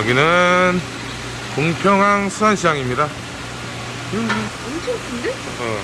여기는 공평항 수산시장입니다. 엄청 큰데? 어.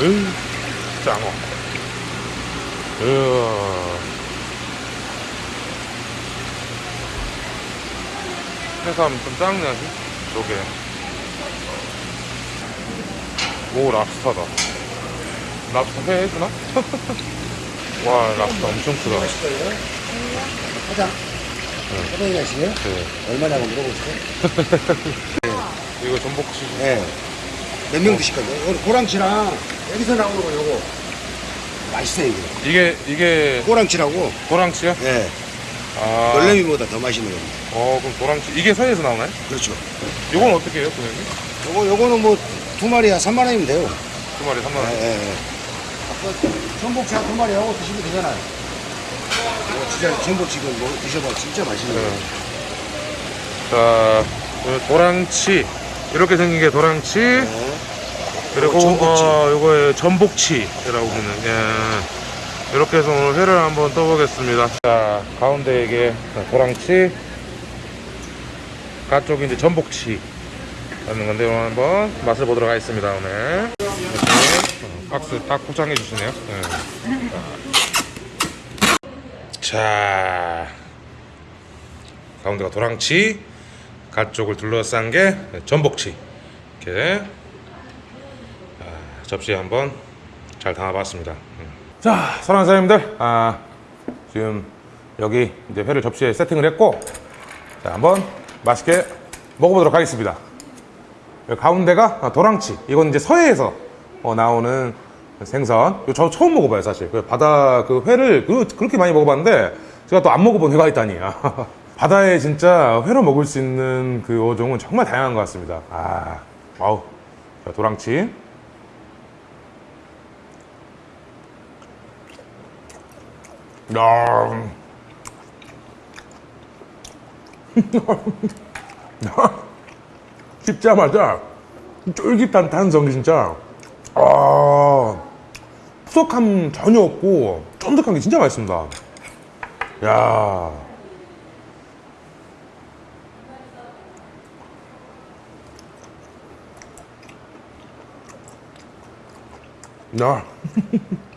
으, 짱어. 으아. 해삼 좀 아직? 저게. 오, 랍스타다. 랍스타 회 해주나? 와, 랍스타 엄청 크다. 사장. 사장님 하시네요? 네. 얼마냐고 물어보세요. 이거 전복치. 네. 몇 명 드실 거예요? 오늘 고랑치랑 여기서 나오는 거 요거. 맛있어요, 이게. 이게, 이게 고랑치라고. 도랑치요? 예. 아. 놀래미보다 더 맛있는 겁니다. 어, 그럼 도랑치. 이게 서해에서 나오나요? 그렇죠. 이건 어떻게 해요, 선생님? 요거, 요거는 뭐, 두 마리야 3만 원이면 돼요. 두 마리 3만 예, 원. 예, 예. 아 까 전복치 한두 마리 하고 드시면 되잖아요. 이거 진짜 전복치 이거 뭐 드셔봐. 진짜 맛있는 거예요. 자, 오늘 도랑치. 이렇게 생긴 게 도랑치. 네. 그리고, 어, 전복치. 어, 요거에 전복치라고 부르는, 예. 이렇게 해서 오늘 회를 한번 떠보겠습니다. 자, 가운데 이게 도랑치. 가쪽이 이제 전복치. 하는 건데, 오늘 한번 맛을 보도록 하겠습니다, 오늘. 이렇게 어, 박스 딱 포장해 주시네요. 예. 자, 가운데가 도랑치, 가쪽을 둘러싼 게 전복치. 이렇게 아, 접시에 한번 잘 담아봤습니다. 음. 자, 사랑하는 사장님들, 아, 지금 여기 이제 회를 접시에 세팅을 했고, 자, 한번 맛있게 먹어보도록 하겠습니다. 가운데가 도랑치. 이건 이제 서해에서 어, 나오는 생선. 저 처음 먹어봐요, 사실. 그 바다 그 회를 그, 그렇게 많이 먹어봤는데 제가 또 안 먹어본 회가 있다니. 바다에 진짜 회로 먹을 수 있는 그 어종은 정말 다양한 것 같습니다. 아, 와우. 자, 도랑치. 야. 씹자마자 쫄깃한 탄성이 진짜 아 푸석함 전혀 없고 쫀득한 게 진짜 맛있습니다 야 야.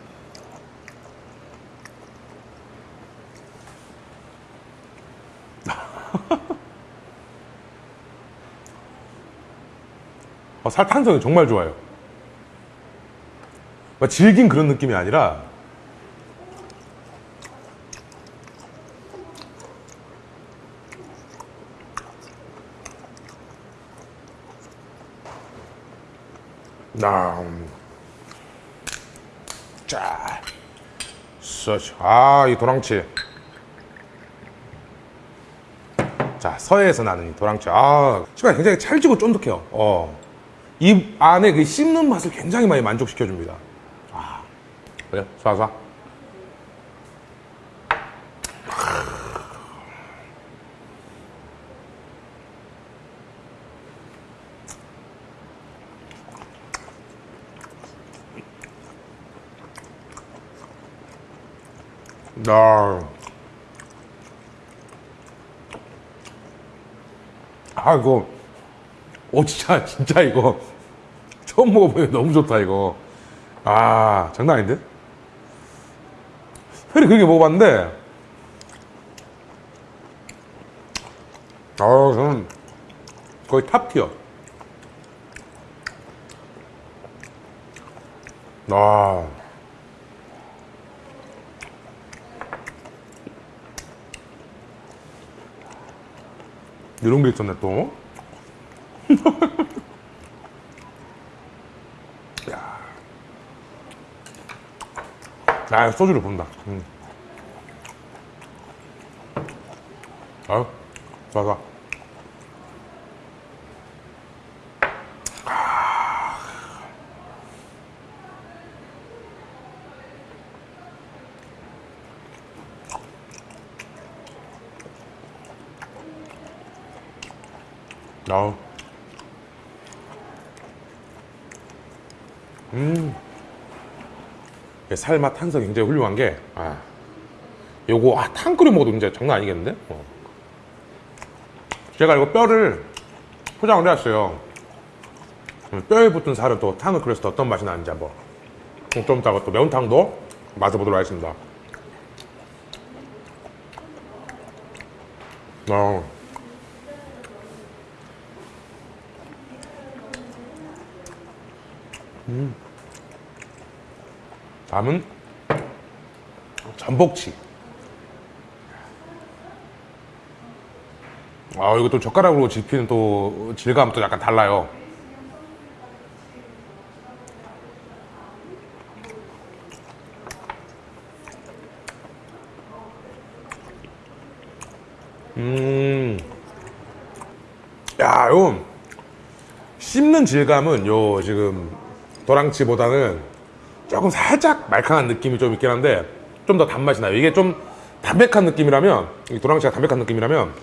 어, 살 탄성이 정말 좋아요. 막 질긴 그런 느낌이 아니라 나 자, 서치. 아, 이 도랑치. 자, 서해에서 나는 이 도랑치. 아, 시간 굉장히 찰지고 쫀득해요. 어. 입 안에 그 씹는 맛을 굉장히 많이 만족시켜 줍니다. 아, 그래, 쏴쏴. 나. 아, 이거. 오, 진짜, 진짜 이거. 처음 먹어보니 너무 좋다, 이거. 아, 장난 아닌데? 회를 그렇게 먹어봤는데. 아, 저는 거의 탑티어. 아. 이런 게 있었네, 또. 아, 소주를 본다. 음. 아유, 좋아, 좋아. 아우. 음. 살맛 탄성이 굉장히 훌륭한 게 아, 요거 아, 탕 끓여 먹어도 진짜 장난 아니겠는데? 어. 제가 이거 뼈를 포장을 해왔어요. 음, 뼈에 붙은 살은 또 탕을 때 어떤 맛이 나는지 한번 좀 이따가 또 매운탕도 맛을 보도록 하겠습니다. 어. 음. 다음은 전복치. 아, 이거 또 젓가락으로 집히는 또 질감은 또 약간 달라요. 음. 야, 요 씹는 질감은 요 지금 도랑치보다는 조금 살짝 말캉한 느낌이 좀 있긴 한데 좀 더 단맛이 나요. 이게 좀 담백한 느낌이라면 이 도랑치가 담백한 느낌이라면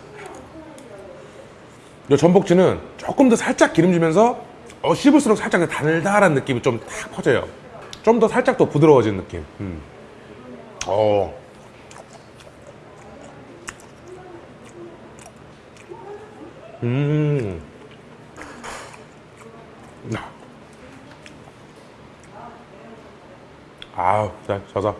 이 전복치는 조금 더 살짝 기름지면서 어, 씹을수록 살짝 그 달달한 느낌이 좀 탁 퍼져요. 좀 더 살짝 더 부드러워진 느낌. 음. 어. 음. 아우, 자, 저서.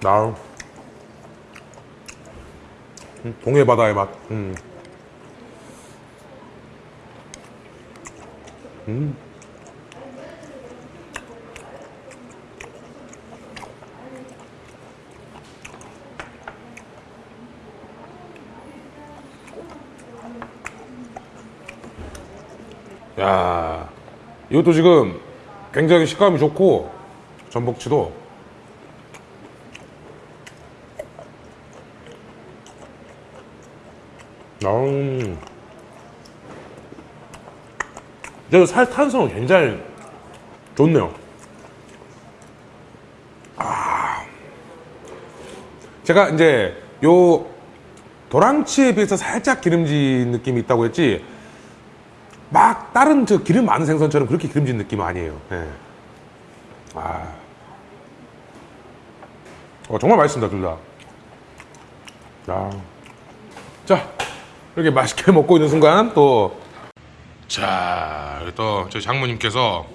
나우. 음, 동해 바다의 맛. 음. 음. 야, 이것도 지금 굉장히 식감이 좋고 전복치도 음. 그래도 살 탄성은 굉장히 좋네요. 아. 제가 이제 요 도랑치에 비해서 살짝 기름진 느낌이 있다고 했지 막 다른 저 기름 많은 생선처럼 그렇게 기름진 느낌은 아니에요. 예. 아. 어, 정말 맛있습니다, 둘 다. 자. 자, 이렇게 맛있게 먹고 있는 순간 또 자, 여기 또 저희 장모님께서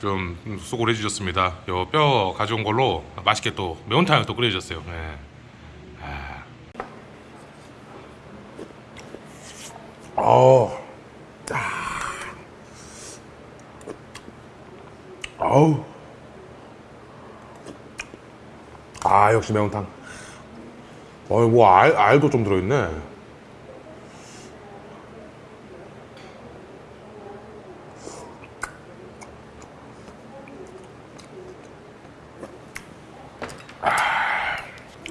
좀 수고를 해주셨습니다. 요 뼈 가져온 걸로 맛있게 또 매운탕을 또 끓여주셨어요. 네. 아. 어. 아우. 아, 역시 매운탕. 어, 뭐, 알, 알도 좀 들어있네.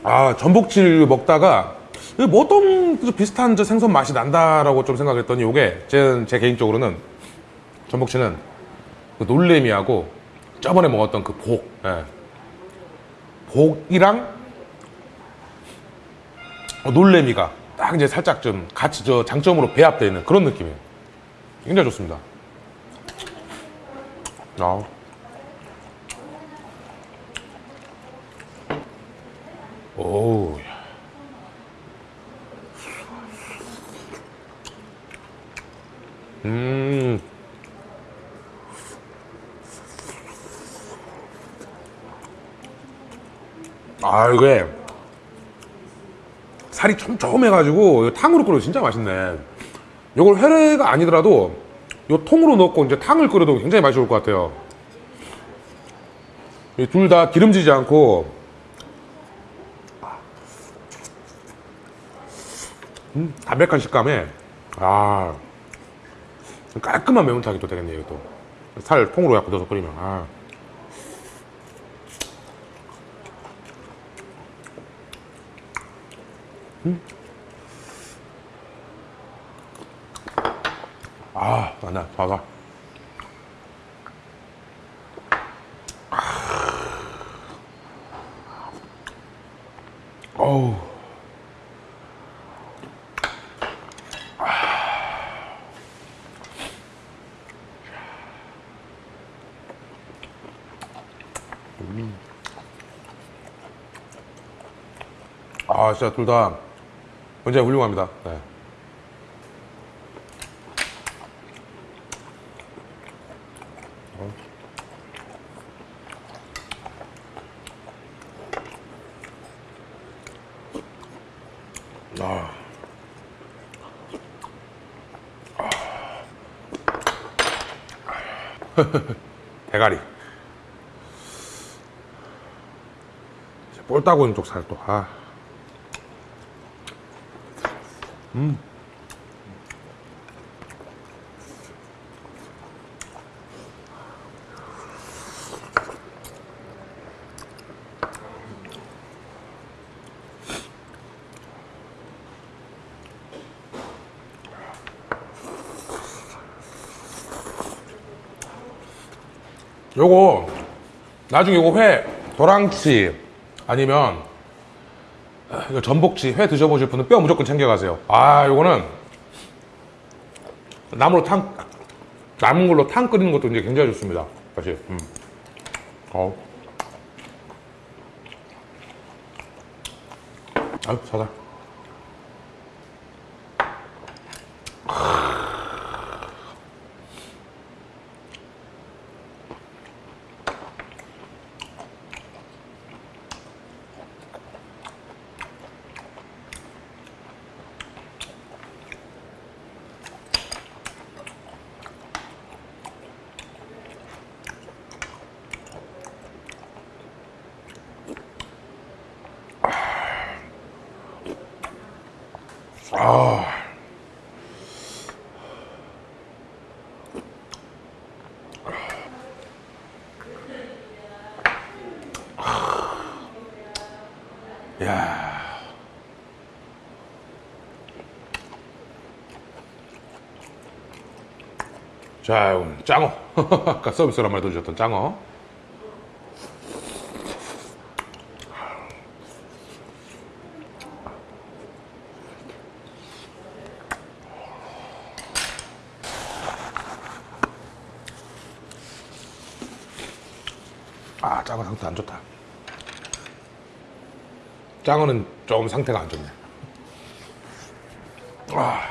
아, 전복질 먹다가, 뭐 어떤 그 비슷한 저 생선 맛이 난다라고 좀 생각했더니, 요게, 제, 제 개인적으로는, 전복치는 그 놀래미하고, 저번에 먹었던 그 복, 예. 복이랑 어, 놀래미가 딱 이제 살짝 좀 같이 저 장점으로 배합되어 있는 그런 느낌이에요. 굉장히 좋습니다. 아. 오. 음. 아, 이게 살이 촘촘해가지고 탕으로 끓여도 진짜 맛있네. 이걸 회가 아니더라도 요 통으로 넣고 이제 탕을 끓여도 굉장히 맛이 좋을 것 같아요. 둘 다 기름지지 않고 음, 담백한 식감에 아 깔끔한 매운탕이 또 되겠네요. 또살 통으로 약간 넣어서 끓이면 아. 아, 맞나, 과가. 아. 어우. 아. 음. 아, 진짜 둘 다. 굉장히 훌륭합니다. 네. 어. 아. 대가리. 볼 따고 있는 쪽살 또. 아. 요거 나중에 요거 회 도랑치 아니면 아, 이거 전복치 회 드셔보실 분은 뼈 무조건 챙겨가세요. 아 요거는 나무로 탕 남은 걸로 탕 끓이는 것도 이제 굉장히 좋습니다. 사실. 음. 어. 아유 사다. 야. 자, 이건 짱어. 아까 서비스로 한마디 더 주셨던 짱어. 아, 짱어 상태 안 좋다. 짱어는 좀 상태가 안 좋네. 아.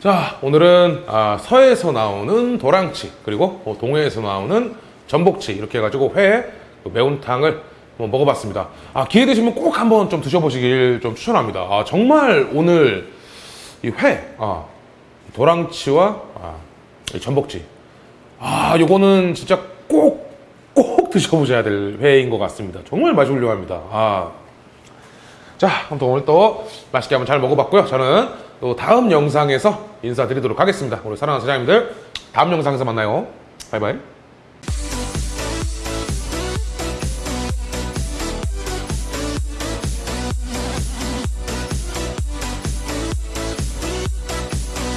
자, 오늘은 아, 서해에서 나오는 도랑치 그리고 어, 동해에서 나오는 전복치 이렇게 해가지고 회그 매운탕을 한번 먹어봤습니다. 아, 기회 되시면 꼭 한번 좀 드셔보시길 좀 추천합니다. 아, 정말 오늘 이 회, 아, 도랑치와 아, 이 전복치 아, 요거는 진짜 꼭, 꼭 드셔보셔야 될 회인 것 같습니다. 정말 맛이 훌륭합니다. 아. 자, 아무튼 오늘 또 맛있게 한번 잘 먹어봤고요. 저는 또 다음 영상에서 인사드리도록 하겠습니다. 우리 사랑하는 사장님들, 다음 영상에서 만나요. 바이바이.